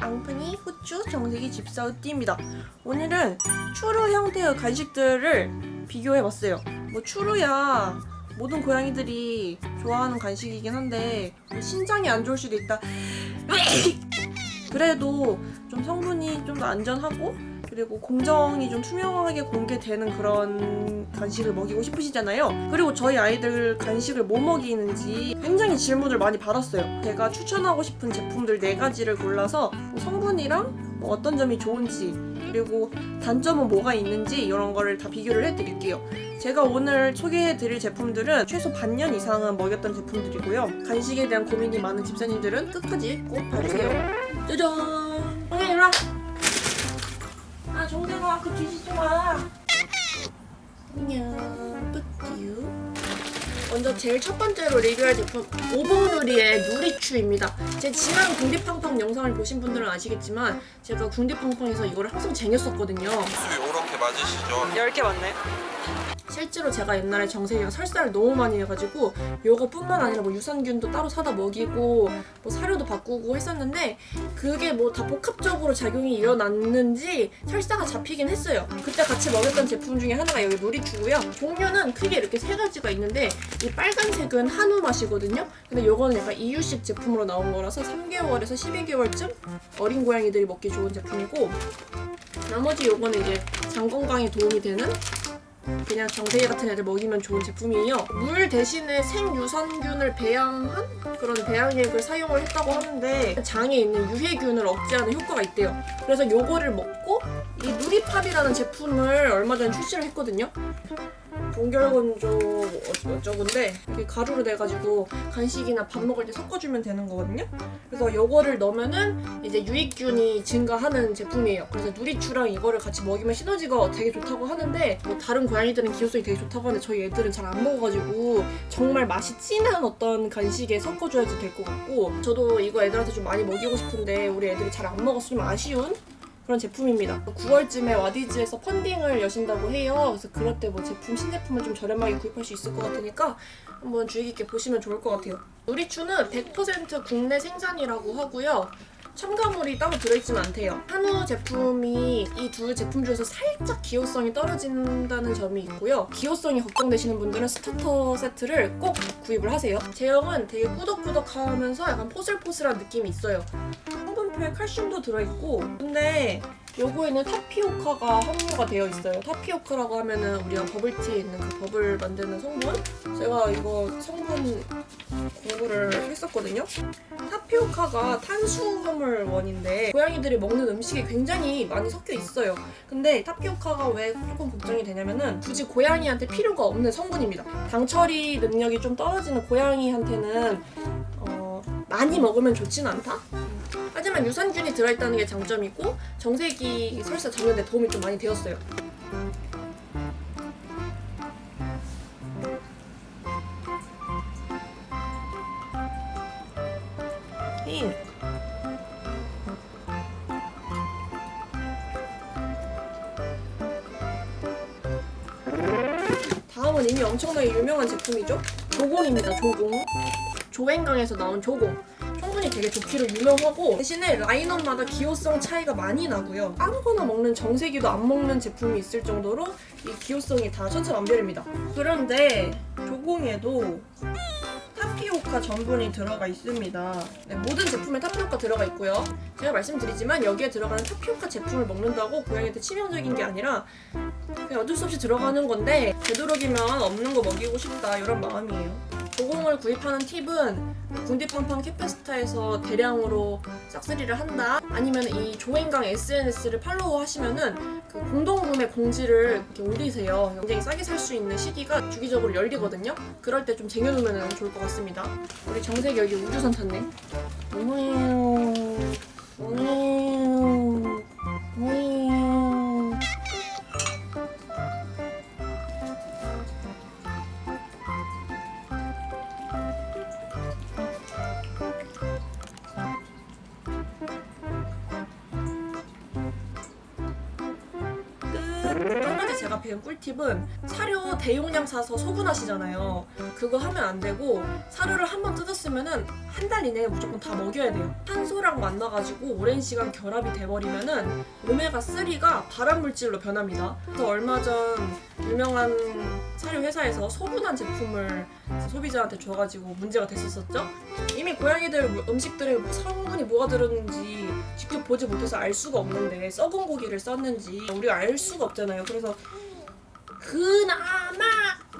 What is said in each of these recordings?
앙프니 후추 정색이 집사우띠입니다. 오늘은 추루 형태의 간식들을 비교해봤어요. 뭐 추루야 모든 고양이들이 좋아하는 간식이긴 한데 뭐 신장이 안 좋을 수도 있다. 그래도 좀 성분이 좀 더 안전하고 그리고 공정이 좀 투명하게 공개되는 그런 간식을 먹이고 싶으시잖아요. 그리고 저희 아이들 간식을 뭐 먹이는지 굉장히 질문을 많이 받았어요. 제가 추천하고 싶은 제품들 네 가지를 골라서 뭐 성분이랑 뭐 어떤 점이 좋은지 그리고 단점은 뭐가 있는지 이런 거를 다 비교를 해드릴게요. 제가 오늘 소개해드릴 제품들은 최소 반년 이상은 먹였던 제품들이고요. 간식에 대한 고민이 많은 집사님들은 끝까지 꼭 봐주세요. 짜잔! 형님 일로 정대가 그 뒤지지 마. 안녕, 뿌띠유. 먼저 제일 첫 번째로 리뷰할 제품 오봉누리의 누리추입니다. 제 지난 궁디팡팡 영상을 보신 분들은 아시겠지만 제가 궁디팡팡에서 이거를 항상 쟁였었거든요. 수 요렇게 맞으시죠? 10개 맞네. 실제로 제가 옛날에 정세이가 설사를 너무 많이 해가지고 요거뿐만 아니라 뭐 유산균도 따로 사다 먹이고 뭐 사료도 바꾸고 했었는데 그게 뭐 다 복합적으로 작용이 일어났는지 설사가 잡히긴 했어요. 그때 같이 먹였던 제품 중에 하나가 여기 누리추고요. 종류는 크게 이렇게 세 가지가 있는데 이 빨간색은 한우 맛이거든요. 근데 요거는 약간 이유식 제품으로 나온 거라서 3개월에서 12개월쯤 어린 고양이들이 먹기 좋은 제품이고 나머지 요거는 이제 장 건강에 도움이 되는 그냥 정세기 같은 애들 먹이면 좋은 제품이에요. 물 대신에 생유산균을 배양한 그런 배양액을 사용을 했다고 하는데 장에 있는 유해균을 억제하는 효과가 있대요. 그래서 요거를 먹고 이 누리팝이라는 제품을 얼마 전에 출시를 했거든요. 동결건조 어쩌고인데 이렇게 가루로 내가지고 간식이나 밥 먹을 때 섞어주면 되는 거거든요. 그래서 요거를 넣으면은 이제 유익균이 증가하는 제품이에요. 그래서 누리추랑 이거를 같이 먹이면 시너지가 되게 좋다고 하는데 뭐 다른 고양이들은 기호성이 되게 좋다고 하는데 저희 애들은 잘 안 먹어가지고 정말 맛이 진한 어떤 간식에 섞어줘야지 될 것 같고 저도 이거 애들한테 좀 많이 먹이고 싶은데 우리 애들이 잘안좀 아쉬운 그런 제품입니다. 9월쯤에 와디즈에서 펀딩을 여신다고 해요. 그래서 그럴 때 뭐 제품 신제품을 좀 저렴하게 구입할 수 있을 것 같으니까 한번 주의 깊게 보시면 좋을 것 같아요. 누리추는 100% 국내 생산이라고 하고요. 첨가물이 따로 들어있지는 않대요. 한우 제품이 이 두 제품 중에서 살짝 기호성이 떨어진다는 점이 있고요. 기호성이 걱정되시는 분들은 starter 세트를 꼭 구입을 하세요. 제형은 되게 꾸덕꾸덕하면서 약간 포슬포슬한 느낌이 있어요. 성분표에 칼슘도 들어있고 근데 요거에는 타피오카가 함유가 되어 있어요. 타피오카라고 하면은 우리가 버블티에 있는 그 버블 만드는 성분? 제가 이거 성분 공부를 했었거든요. 타피오카가 탄수화물 원인데 고양이들이 먹는 음식에 굉장히 많이 섞여 있어요. 근데 타피오카가 왜 조금 걱정이 되냐면은 굳이 고양이한테 필요가 없는 성분입니다. 당 처리 능력이 좀 떨어지는 고양이한테는 어, 많이 먹으면 좋진 않다. 하지만 유산균이 들어있다는 게 장점이고 정세기 설사 잡는 데 도움이 좀 많이 되었어요. 잉. 다음은 이미 엄청나게 유명한 제품이죠. 조공입니다. 조공. 조행강에서 나온 조공. 성분이 되게 좋기로 유명하고 대신에 라인업마다 기호성 차이가 많이 나고요. 아무거나 먹는 정세기도 안 먹는 제품이 있을 정도로 이 기호성이 다 천차만별입니다. 그런데 조공에도 타피오카 전분이 들어가 있습니다. 네, 모든 제품에 타피오카 들어가 있고요. 제가 말씀드리지만 여기에 들어가는 타피오카 제품을 먹는다고 고양이한테 치명적인 게 아니라 그냥 어쩔 수 없이 들어가는 건데 되도록이면 없는 거 먹이고 싶다 이런 마음이에요. 조공을 구입하는 팁은 궁디팡팡 캐페스타에서 대량으로 싹쓸이를 한다. 아니면 이 조행강 SNS를 팔로우 하시면은 그 공동구매 공지를 이렇게 올리세요. 굉장히 싸게 살 수 있는 시기가 주기적으로 열리거든요. 그럴 때 좀 쟁여놓으면 좋을 것 같습니다. 우리 정색이 여기 우주선 탔네. 오메요? 오메요 제가 배운 꿀팁은 사료 대용량 사서 소분하시잖아요. 그거 하면 안 되고 사료를 한 번 뜯었으면 은 한 달 이내에 무조건 다 먹여야 돼요. 탄소랑 만나가지고 오랜 시간 결합이 돼버리면 은 오메가 3가 발암 물질로 변합니다. 그래서 얼마 전 유명한 사료 회사에서 소분한 제품을 소비자한테 줘가지고 문제가 됐었었죠. 이미 고양이들 음식들에 뭐 성분이 뭐가 들었는지 직접 보지 못해서 알 수가 없는데 썩은 고기를 썼는지 우리가 알 수가 없잖아요. 그래서 그나마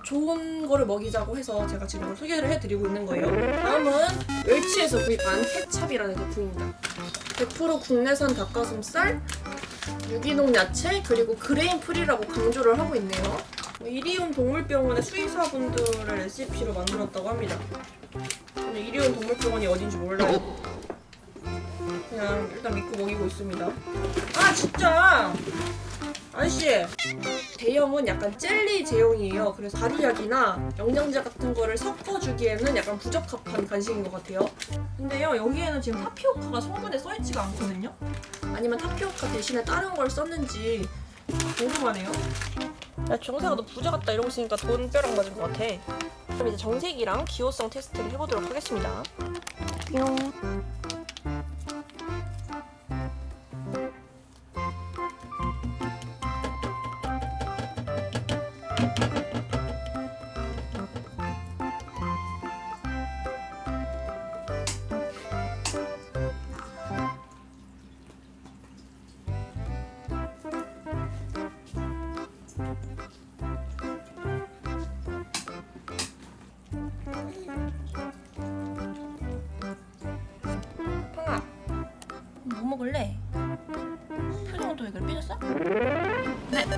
좋은 거를 먹이자고 해서 제가 지금 소개를 해드리고 있는 거예요. 다음은 멸치에서 구입한 케찹이라는 제품입니다. 100% 국내산 닭가슴살, 유기농 야채, 그리고 grain free라고 강조를 하고 있네요. 이리온 동물병원의 수의사분들의 레시피로 만들었다고 합니다. 저는 이리온 동물병원이 어딘지 몰라요. 그냥 일단 믿고 먹이고 있습니다. 아 진짜! 아저씨! 대형은 약간 젤리 제형이에요. 그래서 발효약이나 영양제 같은 거를 섞어주기에는 약간 부적합한 간식인 것 같아요. 근데요, 여기에는 지금 타피오카가 성분에 써있지가 않거든요? 아니면 타피오카 대신에 다른 걸 썼는지 궁금하네요. 야, 정세가 너 부자 같다 이러고 있으니까 돈벼락 맞은 것 같아. 그럼 이제 정색이랑 기호성 테스트를 해보도록 하겠습니다. 뿅.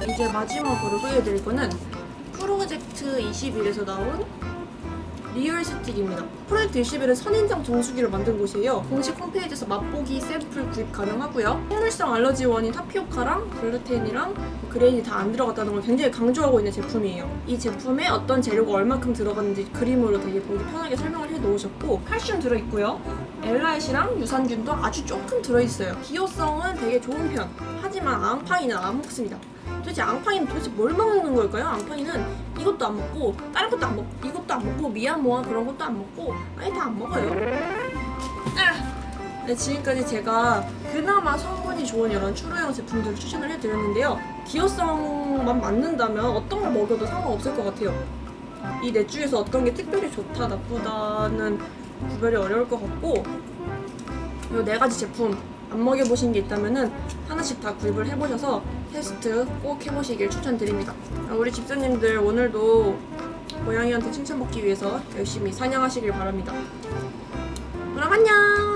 이제 마지막으로 소개해드릴 거는 프로젝트 21에서 나온 리얼 스틱입니다. 프로젝트 21은 선인장 정수기를 만든 곳이에요. 공식 홈페이지에서 맛보기 샘플 구입 가능하고요. 식물성 알러지 원인 타피오카랑 글루텐이랑 grain이 다 안 들어갔다는 걸 굉장히 강조하고 있는 제품이에요. 이 제품에 어떤 재료가 얼마큼 들어갔는지 그림으로 되게 보기 편하게 설명을 해 놓으셨고 칼슘 들어있고요. L-라이신이랑 유산균도 아주 조금 들어있어요. 기호성은 되게 좋은 편. 하지만 앙팡이는 안 먹습니다. 도대체 앙팡이는 도대체 뭘 먹는 걸까요? 앙팡이는 이것도 안 먹고 다른 것도 안 먹고 이것도 안 먹고 미얀모아 그런 것도 안 먹고 아예 다안 먹어요. 아! 네, 지금까지 제가 그나마 성분이 좋은 이런 추루형 제품들을 추천을 해드렸는데요. 기호성만 맞는다면 어떤 걸 먹여도 상관없을 것 같아요. 이 넷 중에서 어떤 게 특별히 좋다 나쁘다는 구별이 어려울 것 같고 이 네 가지 제품 안 먹여보신 게 있다면은 하나씩 다 구입을 해보셔서 테스트 꼭 해보시길 추천드립니다. 아, 우리 집사님들 오늘도 고양이한테 칭찬받기 위해서 열심히 사냥하시길 바랍니다. 그럼 안녕!